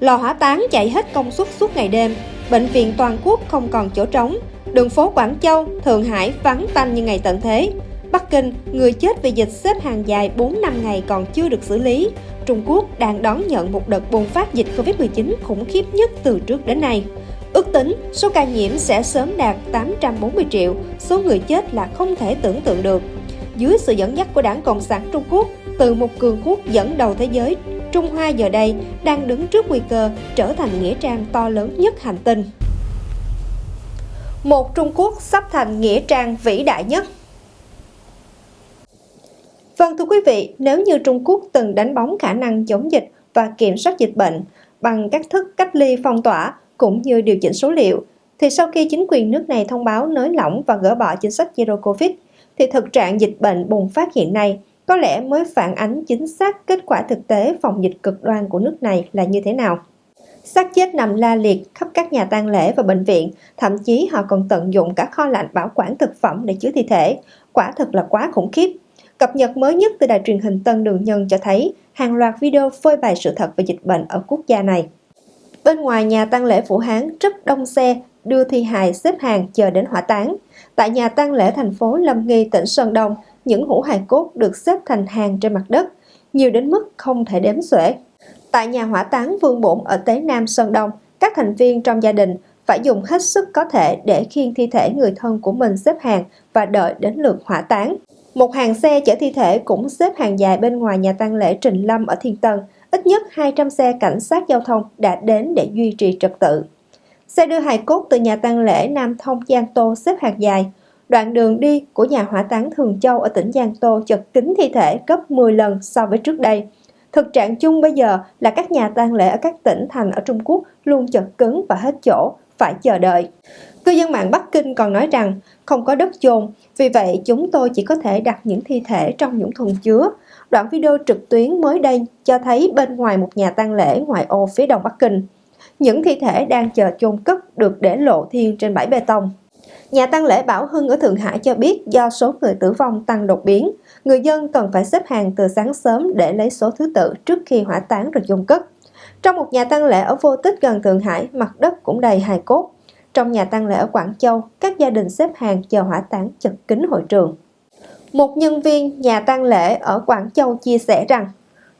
Lò hỏa táng chạy hết công suất suốt ngày đêm, bệnh viện toàn quốc không còn chỗ trống, đường phố Quảng Châu, Thượng Hải vắng tanh như ngày tận thế. Bắc Kinh, người chết vì dịch xếp hàng dài 4 năm ngày còn chưa được xử lý. Trung Quốc đang đón nhận một đợt bùng phát dịch Covid-19 khủng khiếp nhất từ trước đến nay. Ước tính số ca nhiễm sẽ sớm đạt 840 triệu, số người chết là không thể tưởng tượng được. Dưới sự dẫn dắt của Đảng Cộng sản Trung Quốc, từ một cường quốc dẫn đầu thế giới, Trung Hoa giờ đây đang đứng trước nguy cơ trở thành nghĩa trang to lớn nhất hành tinh. Một Trung Quốc sắp thành nghĩa trang vĩ đại nhất Vâng thưa quý vị, nếu như Trung Quốc từng đánh bóng khả năng chống dịch và kiểm soát dịch bệnh bằng các thức cách ly phong tỏa cũng như điều chỉnh số liệu, thì sau khi chính quyền nước này thông báo nới lỏng và gỡ bỏ chính sách Zero Covid, thì thực trạng dịch bệnh bùng phát hiện nay có lẽ mới phản ánh chính xác kết quả thực tế phòng dịch cực đoan của nước này là như thế nào. Xác chết nằm la liệt khắp các nhà tang lễ và bệnh viện, thậm chí họ còn tận dụng cả kho lạnh bảo quản thực phẩm để chứa thi thể. Quả thật là quá khủng khiếp. Cập nhật mới nhất từ đài truyền hình Tân Đường Nhân cho thấy hàng loạt video phơi bày sự thật về dịch bệnh ở quốc gia này. Bên ngoài nhà tang lễ Vũ Hán rất đông xe đưa thi hài xếp hàng chờ đến hỏa táng. Tại nhà tang lễ thành phố Lâm Nghi, tỉnh Sơn Đông, những hũ hài cốt được xếp thành hàng trên mặt đất, nhiều đến mức không thể đếm xuể. Tại nhà hỏa táng Vương Bổn ở Tế Nam Sơn Đông, các thành viên trong gia đình phải dùng hết sức có thể để khiêng thi thể người thân của mình xếp hàng và đợi đến lượt hỏa táng. Một hàng xe chở thi thể cũng xếp hàng dài bên ngoài nhà tang lễ Trình Lâm ở Thiên Tân. Ít nhất 200 xe cảnh sát giao thông đã đến để duy trì trật tự. Xe đưa hài cốt từ nhà tang lễ Nam Thông Giang Tô xếp hàng dài. Đoạn đường đi của nhà hỏa táng Thường Châu ở tỉnh Giang Tô chật kín thi thể gấp 10 lần so với trước đây. Thực trạng chung bây giờ là các nhà tang lễ ở các tỉnh thành ở Trung Quốc luôn chật cứng và hết chỗ, phải chờ đợi. Cư dân mạng Bắc Kinh còn nói rằng không có đất chôn, vì vậy chúng tôi chỉ có thể đặt những thi thể trong những thùng chứa. Đoạn video trực tuyến mới đây cho thấy bên ngoài một nhà tang lễ ngoại ô phía đông Bắc Kinh. Những thi thể đang chờ chôn cất được để lộ thiên trên bãi bê tông. Nhà tăng lễ Bảo Hưng ở Thượng Hải cho biết do số người tử vong tăng đột biến, người dân cần phải xếp hàng từ sáng sớm để lấy số thứ tự trước khi hỏa táng rồi chôn cất. Trong một nhà tăng lễ ở Vô Tích gần Thượng Hải, mặt đất cũng đầy hài cốt. Trong nhà tăng lễ ở Quảng Châu, các gia đình xếp hàng chờ hỏa táng chật kín hội trường. Một nhân viên nhà tang lễ ở Quảng Châu chia sẻ rằng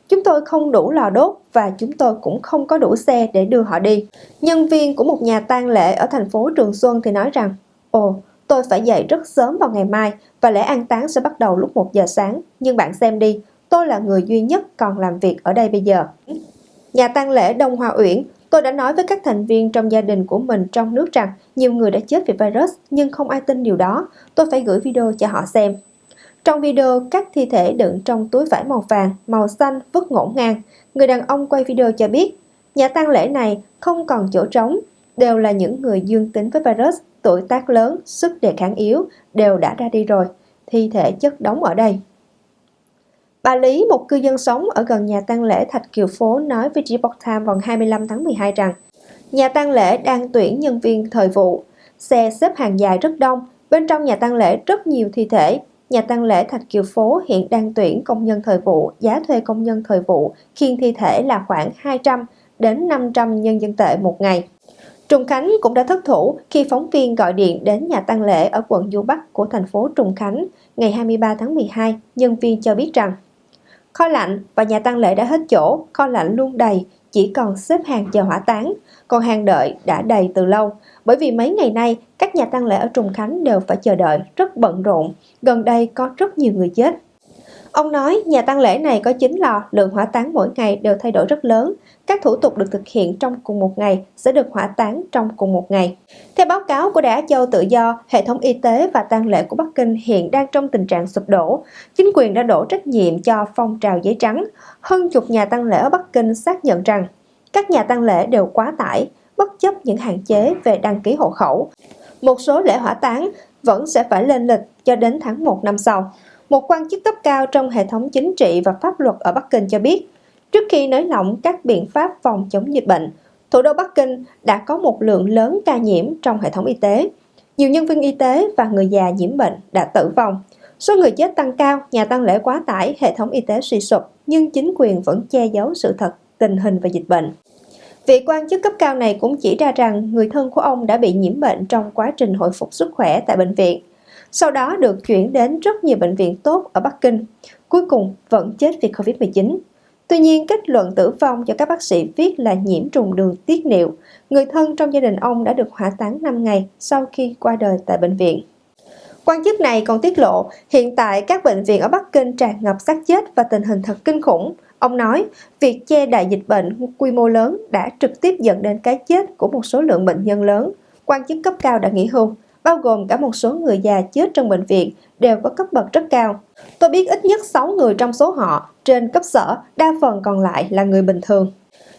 Chúng tôi không đủ lò đốt và chúng tôi cũng không có đủ xe để đưa họ đi. Nhân viên của một nhà tang lễ ở thành phố Trường Xuân thì nói rằng Ồ, tôi phải dậy rất sớm vào ngày mai và lễ an táng sẽ bắt đầu lúc 1 giờ sáng. Nhưng bạn xem đi, tôi là người duy nhất còn làm việc ở đây bây giờ. Nhà tang lễ Đông Hoa Uyển, tôi đã nói với các thành viên trong gia đình của mình trong nước rằng nhiều người đã chết vì virus nhưng không ai tin điều đó. Tôi phải gửi video cho họ xem. Trong video, các thi thể đựng trong túi vải màu vàng, màu xanh vứt ngổn ngang. Người đàn ông quay video cho biết, nhà tang lễ này không còn chỗ trống, đều là những người dương tính với virus, tuổi tác lớn, sức đề kháng yếu, đều đã ra đi rồi. Thi thể chất đóng ở đây. Bà Lý, một cư dân sống ở gần nhà tang lễ Thạch Kiều Phố nói với Epoch Times vào 25 tháng 12 rằng nhà tang lễ đang tuyển nhân viên thời vụ. Xe xếp hàng dài rất đông, bên trong nhà tang lễ rất nhiều thi thể, Nhà tang lễ Thạch Kiều Phố hiện đang tuyển công nhân thời vụ, giá thuê công nhân thời vụ khiên thi thể là khoảng 200 đến 500 nhân dân tệ một ngày. Trùng Khánh cũng đã thất thủ khi phóng viên gọi điện đến nhà tăng lễ ở quận Du Bắc của thành phố Trùng Khánh ngày 23 tháng 12. Nhân viên cho biết rằng kho lạnh và nhà tăng lễ đã hết chỗ, kho lạnh luôn đầy, chỉ còn xếp hàng chờ hỏa táng, còn hàng đợi đã đầy từ lâu. Bởi vì mấy ngày nay, các nhà tăng lễ ở Trùng Khánh đều phải chờ đợi, rất bận rộn. Gần đây có rất nhiều người chết. Ông nói nhà tăng lễ này có 9 lò, lượng hỏa táng mỗi ngày đều thay đổi rất lớn. Các thủ tục được thực hiện trong cùng một ngày sẽ được hỏa táng trong cùng một ngày. Theo báo cáo của Đá Châu Tự Do, hệ thống y tế và tang lễ của Bắc Kinh hiện đang trong tình trạng sụp đổ. Chính quyền đã đổ trách nhiệm cho phong trào giấy trắng. Hơn chục nhà tang lễ ở Bắc Kinh xác nhận rằng các nhà tang lễ đều quá tải, bất chấp những hạn chế về đăng ký hộ khẩu. Một số lễ hỏa táng vẫn sẽ phải lên lịch cho đến tháng 1 năm sau. Một quan chức cấp cao trong hệ thống chính trị và pháp luật ở Bắc Kinh cho biết, trước khi nới lỏng các biện pháp phòng chống dịch bệnh, thủ đô Bắc Kinh đã có một lượng lớn ca nhiễm trong hệ thống y tế. Nhiều nhân viên y tế và người già nhiễm bệnh đã tử vong. Số người chết tăng cao, nhà tăng lễ quá tải, hệ thống y tế suy sụp, nhưng chính quyền vẫn che giấu sự thật tình hình về dịch bệnh. Vị quan chức cấp cao này cũng chỉ ra rằng người thân của ông đã bị nhiễm bệnh trong quá trình hồi phục sức khỏe tại bệnh viện. Sau đó được chuyển đến rất nhiều bệnh viện tốt ở Bắc Kinh, cuối cùng vẫn chết vì Covid-19. Tuy nhiên, kết luận tử vong do các bác sĩ viết là nhiễm trùng đường tiết niệu. Người thân trong gia đình ông đã được hỏa táng 5 ngày sau khi qua đời tại bệnh viện. Quan chức này còn tiết lộ, hiện tại các bệnh viện ở Bắc Kinh tràn ngập xác chết và tình hình thật kinh khủng. Ông nói, việc che đại dịch bệnh quy mô lớn đã trực tiếp dẫn đến cái chết của một số lượng bệnh nhân lớn. Quan chức cấp cao đã nghỉ hưu, bao gồm cả một số người già chết trong bệnh viện đều có cấp bậc rất cao. Tôi biết ít nhất 6 người trong số họ trên cấp sở, đa phần còn lại là người bình thường.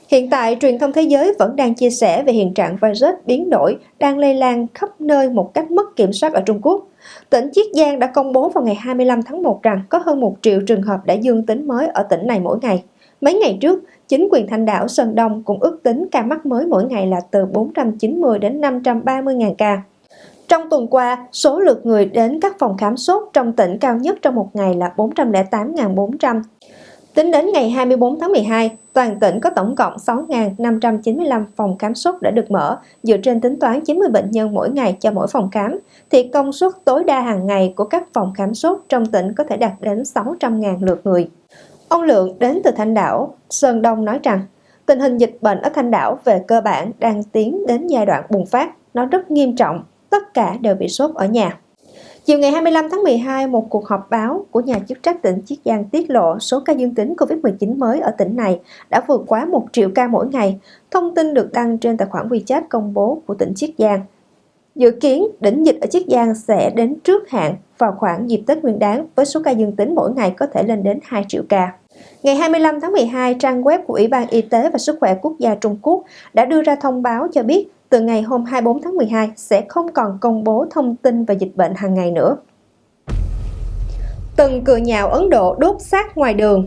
Hiện tại, truyền thông thế giới vẫn đang chia sẻ về hiện trạng virus biến đổi đang lây lan khắp nơi một cách mất kiểm soát ở Trung Quốc. Tỉnh Chiết Giang đã công bố vào ngày 25 tháng 1 rằng có hơn 1 triệu trường hợp đã dương tính mới ở tỉnh này mỗi ngày. Mấy ngày trước, chính quyền Thanh đảo Sơn Đông cũng ước tính ca mắc mới mỗi ngày là từ 490 đến 530 ngàn ca. Trong tuần qua, số lượt người đến các phòng khám sốt trong tỉnh cao nhất trong một ngày là 408.400. Tính đến ngày 24 tháng 12, toàn tỉnh có tổng cộng 6.595 phòng khám sốt đã được mở, dựa trên tính toán 90 bệnh nhân mỗi ngày cho mỗi phòng khám, thì công suất tối đa hàng ngày của các phòng khám sốt trong tỉnh có thể đạt đến 600.000 lượt người. Ông Lượng đến từ Thanh Đảo, Sơn Đông nói rằng, tình hình dịch bệnh ở Thanh Đảo về cơ bản đang tiến đến giai đoạn bùng phát, nó rất nghiêm trọng, tất cả đều bị sốt ở nhà. Chiều ngày 25 tháng 12, một cuộc họp báo của nhà chức trách tỉnh Chiết Giang tiết lộ số ca dương tính COVID-19 mới ở tỉnh này đã vượt quá 1 triệu ca mỗi ngày. Thông tin được đăng trên tài khoản WeChat công bố của tỉnh Chiết Giang. Dự kiến, đỉnh dịch ở Chiết Giang sẽ đến trước hạn vào khoảng dịp Tết Nguyên đán với số ca dương tính mỗi ngày có thể lên đến 2 triệu ca. Ngày 25 tháng 12, trang web của Ủy ban Y tế và Sức khỏe Quốc gia Trung Quốc đã đưa ra thông báo cho biết từ ngày hôm 24 tháng 12 sẽ không còn công bố thông tin về dịch bệnh hàng ngày nữa. Từng cười nhạo Ấn Độ đốt xác ngoài đường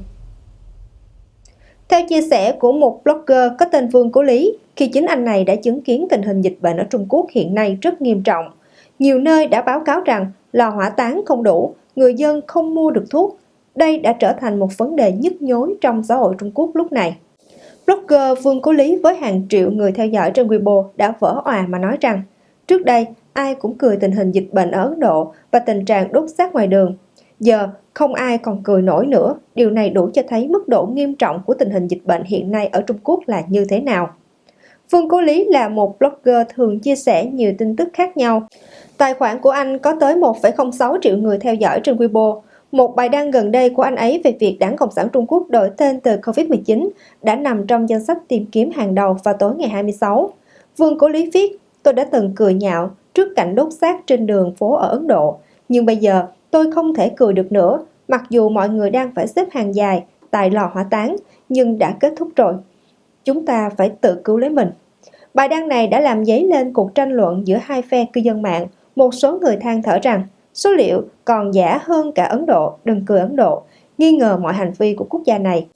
Theo chia sẻ của một blogger có tên Vương Cố Lý, khi chính anh này đã chứng kiến tình hình dịch bệnh ở Trung Quốc hiện nay rất nghiêm trọng. Nhiều nơi đã báo cáo rằng lò hỏa táng không đủ, người dân không mua được thuốc. Đây đã trở thành một vấn đề nhức nhối trong xã hội Trung Quốc lúc này. Blogger Vương Cố Lý với hàng triệu người theo dõi trên Weibo đã vỡ òa mà nói rằng trước đây ai cũng cười tình hình dịch bệnh ở Ấn Độ và tình trạng đốt xác ngoài đường. Giờ không ai còn cười nổi nữa, điều này đủ cho thấy mức độ nghiêm trọng của tình hình dịch bệnh hiện nay ở Trung Quốc là như thế nào. Vương Cố Lý là một blogger thường chia sẻ nhiều tin tức khác nhau. Tài khoản của anh có tới 1,06 triệu người theo dõi trên Weibo, một bài đăng gần đây của anh ấy về việc Đảng Cộng sản Trung Quốc đổi tên từ COVID-19 đã nằm trong danh sách tìm kiếm hàng đầu vào tối ngày 26. Vương Cố Lý viết, tôi đã từng cười nhạo trước cảnh đốt xác trên đường phố ở Ấn Độ, nhưng bây giờ tôi không thể cười được nữa, mặc dù mọi người đang phải xếp hàng dài tại lò hỏa táng, nhưng đã kết thúc rồi. Chúng ta phải tự cứu lấy mình. Bài đăng này đã làm dấy lên cuộc tranh luận giữa hai phe cư dân mạng. Một số người than thở rằng Số liệu còn giả hơn cả Ấn Độ, đừng cười Ấn Độ, nghi ngờ mọi hành vi của quốc gia này.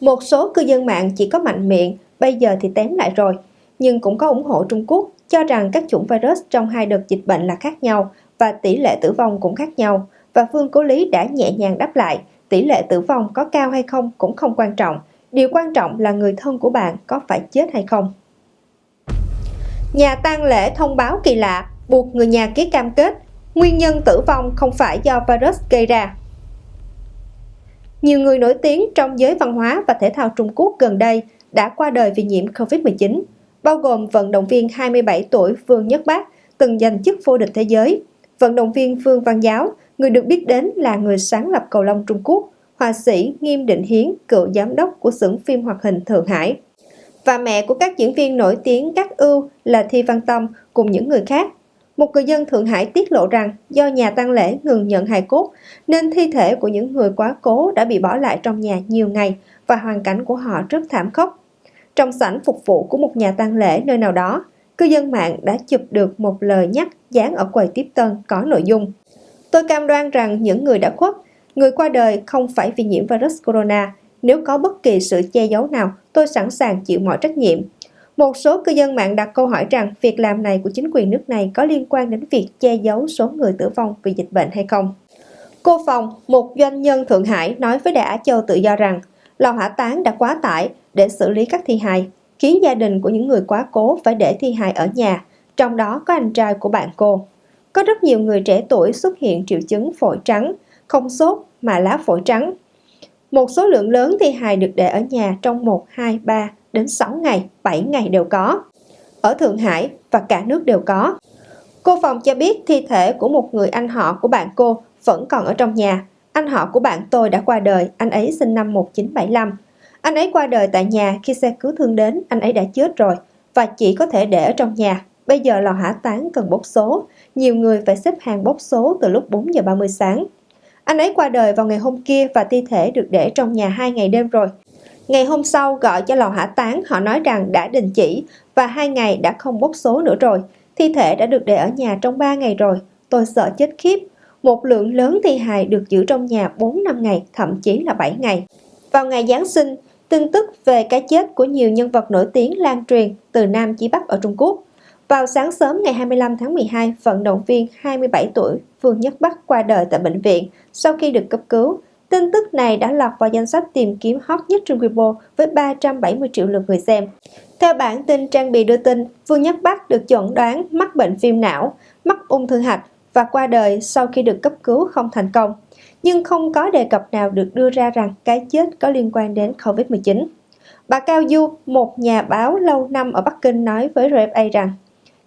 Một số cư dân mạng chỉ có mạnh miệng, bây giờ thì tém lại rồi, nhưng cũng có ủng hộ Trung Quốc, cho rằng các chủng virus trong hai đợt dịch bệnh là khác nhau và tỷ lệ tử vong cũng khác nhau. Và Phương Cố Lý đã nhẹ nhàng đáp lại, tỷ lệ tử vong có cao hay không cũng không quan trọng. Điều quan trọng là người thân của bạn có phải chết hay không. Nhà tang lễ thông báo kỳ lạ, buộc người nhà ký cam kết Nguyên nhân tử vong không phải do virus gây ra. Nhiều người nổi tiếng trong giới văn hóa và thể thao Trung Quốc gần đây đã qua đời vì nhiễm COVID-19, bao gồm vận động viên 27 tuổi Vương Nhất Bác, từng giành chức vô địch thế giới, vận động viên Vương Văn Giáo, người được biết đến là người sáng lập cầu lông Trung Quốc, họa sĩ Nghiêm Định Hiến, cựu giám đốc của xưởng phim hoạt hình Thượng Hải, và mẹ của các diễn viên nổi tiếng các ưu là Thi Văn Tâm cùng những người khác một người dân Thượng Hải tiết lộ rằng do nhà tang lễ ngừng nhận hài cốt nên thi thể của những người quá cố đã bị bỏ lại trong nhà nhiều ngày và hoàn cảnh của họ rất thảm khốc. Trong sảnh phục vụ của một nhà tang lễ nơi nào đó, cư dân mạng đã chụp được một lời nhắc dán ở quầy tiếp tân có nội dung. Tôi cam đoan rằng những người đã khuất, người qua đời không phải vì nhiễm virus corona. Nếu có bất kỳ sự che giấu nào, tôi sẵn sàng chịu mọi trách nhiệm. Một số cư dân mạng đặt câu hỏi rằng việc làm này của chính quyền nước này có liên quan đến việc che giấu số người tử vong vì dịch bệnh hay không. Cô Phòng, một doanh nhân Thượng Hải nói với Đài Á Châu tự do rằng lò hỏa táng đã quá tải để xử lý các thi hài. khiến gia đình của những người quá cố phải để thi hài ở nhà, trong đó có anh trai của bạn cô. Có rất nhiều người trẻ tuổi xuất hiện triệu chứng phổi trắng, không sốt mà lá phổi trắng. Một số lượng lớn thi hài được để ở nhà trong 1, 2, 3 đến 6 ngày, 7 ngày đều có. Ở Thượng Hải và cả nước đều có. Cô Phòng cho biết thi thể của một người anh họ của bạn cô vẫn còn ở trong nhà. Anh họ của bạn tôi đã qua đời, anh ấy sinh năm 1975. Anh ấy qua đời tại nhà khi xe cứu thương đến, anh ấy đã chết rồi và chỉ có thể để ở trong nhà. Bây giờ lò hỏa táng cần bốc số, nhiều người phải xếp hàng bốc số từ lúc 4 giờ 30 sáng. Anh ấy qua đời vào ngày hôm kia và thi thể được để trong nhà hai ngày đêm rồi. Ngày hôm sau gọi cho lò hỏa táng, họ nói rằng đã đình chỉ và hai ngày đã không bốc số nữa rồi. Thi thể đã được để ở nhà trong 3 ngày rồi. Tôi sợ chết khiếp. Một lượng lớn thi hài được giữ trong nhà 4 năm ngày, thậm chí là 7 ngày. Vào ngày Giáng sinh, tin tức về cái chết của nhiều nhân vật nổi tiếng lan truyền từ Nam chí Bắc ở Trung Quốc. Vào sáng sớm ngày 25 tháng 12, vận động viên 27 tuổi Vương Nhất Bắc qua đời tại bệnh viện sau khi được cấp cứu. Tin tức này đã lọt vào danh sách tìm kiếm hot nhất trên Weibo với 370 triệu lượt người xem. Theo bản tin trang bị đưa tin, Vương Nhất Bắc được chẩn đoán mắc bệnh viêm não, mắc ung thư hạch và qua đời sau khi được cấp cứu không thành công. Nhưng không có đề cập nào được đưa ra rằng cái chết có liên quan đến COVID-19. Bà Cao Du, một nhà báo lâu năm ở Bắc Kinh nói với RFA rằng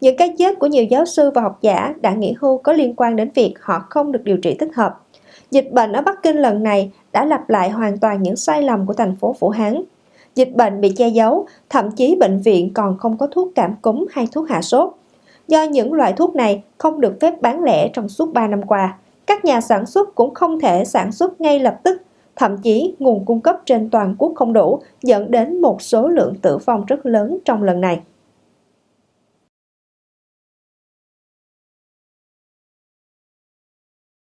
những cái chết của nhiều giáo sư và học giả đã nghỉ hưu có liên quan đến việc họ không được điều trị thích hợp. Dịch bệnh ở Bắc Kinh lần này đã lặp lại hoàn toàn những sai lầm của thành phố Vũ Hán. Dịch bệnh bị che giấu, thậm chí bệnh viện còn không có thuốc cảm cúm hay thuốc hạ sốt. Do những loại thuốc này không được phép bán lẻ trong suốt 3 năm qua, các nhà sản xuất cũng không thể sản xuất ngay lập tức, thậm chí nguồn cung cấp trên toàn quốc không đủ, dẫn đến một số lượng tử vong rất lớn trong lần này.